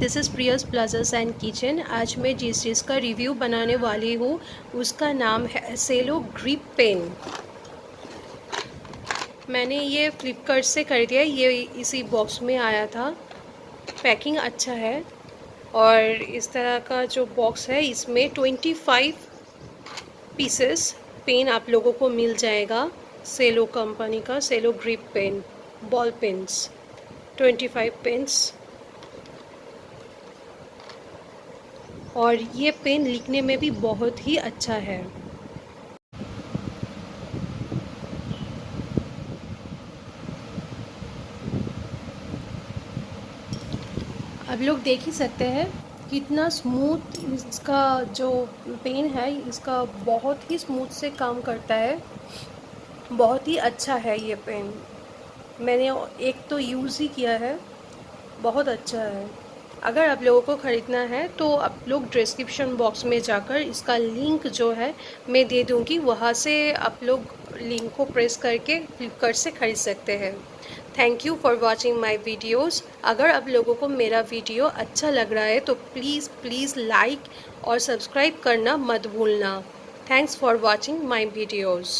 This is Priya's pleasures and kitchen. आज मैं जिस चीज़ का रिव्यू बनाने वाली हूँ, उसका नाम है सेलो ग्रिप पेन। मैंने ये फ्लिपकार्ट से खरीदा ये इसी बॉक्स में आया था। पैकिंग अच्छा है और इस तरह का जो बॉक्स है, इसमें 25 पीसेस पेन आप लोगों को मिल जाएगा, सेलो कंपनी का, Cello grip pen, ball pens 25 pens. और ये पेन लिखने में भी बहुत ही अच्छा है। अब लोग देख ही सकते हैं कितना स्मूथ इसका जो पेन है, इसका बहुत ही स्मूथ से काम करता है। बहुत ही अच्छा है ये पेन। मैंने एक तो यूज़ ही किया है। बहुत अच्छा है। अगर आप लोगों को ख़रीदना है तो आप लोग डिस्क्रिप्शन बॉक्स में जाकर इसका लिंक जो है, मैं दे दूँगी। वहाँ से आप लोग लिंक को प्रेस करके फ्लिपकार्ट से ख़रीद सकते हैं। Thank you for watching my videos अगर आप लोगों को मेरा वीडियो अच्छा लग रहा है तो प्लीज़ प्लीज़ लाइक और सब्सक्राइब करना मत भूलना। Thanks for watching my videos